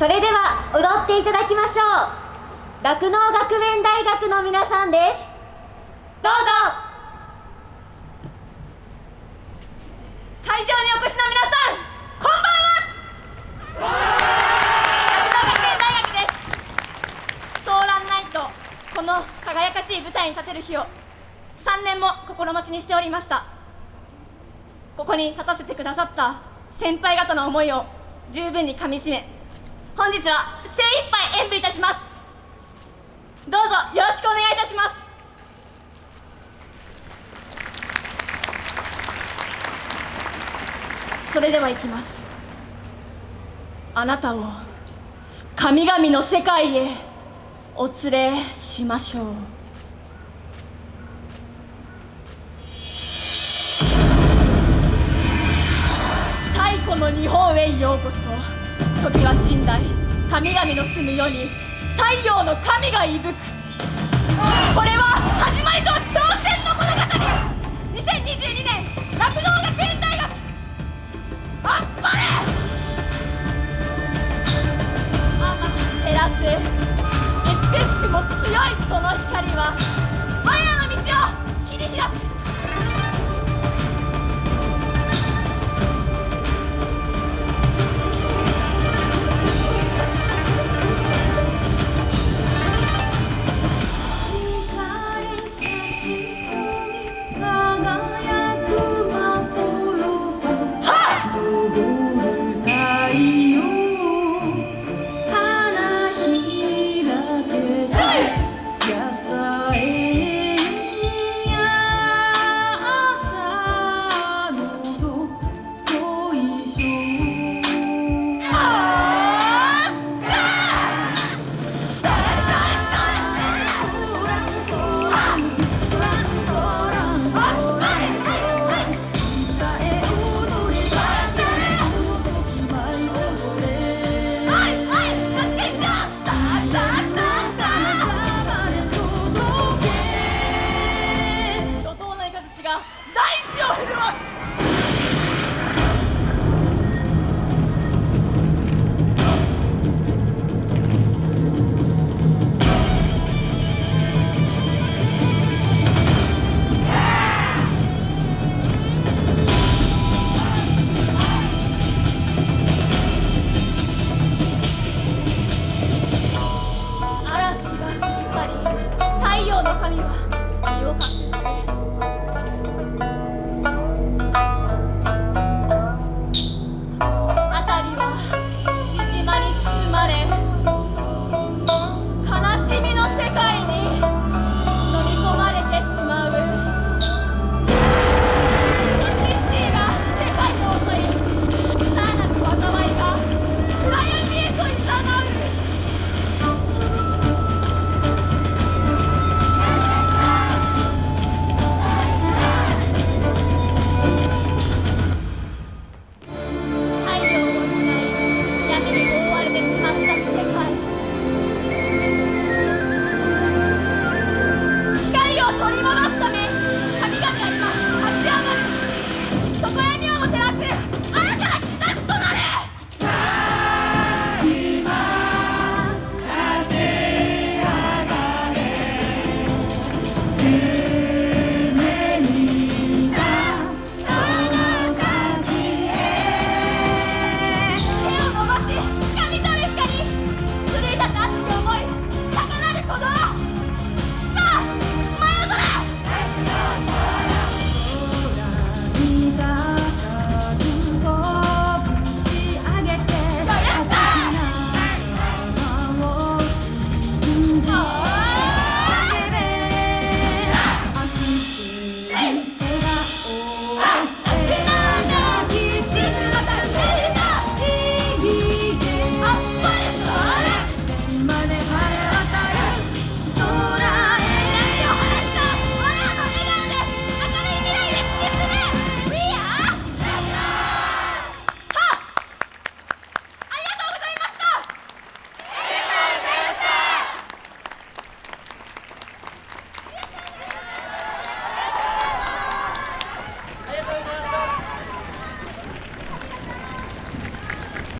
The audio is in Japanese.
それでは踊っていただきましょう。酪農学園大学の皆さんです。どうぞ。会場にお越しの皆さんこんばんは。酪農学園大学です。ソーランナイトこの輝かしい舞台に立てる日を3年も心待ちにしておりました。ここに立たせてくださった先輩方の思いを十分にかみしめ本日は精一杯演舞いたします。どうぞよろしくお願いいたします。それではいきます。あなたを神々の世界へお連れしましょう。太古の日本へようこそ。時は寝台神々の住む世に太陽の神が息吹く。これは始まりと挑戦の物語。2022年酪農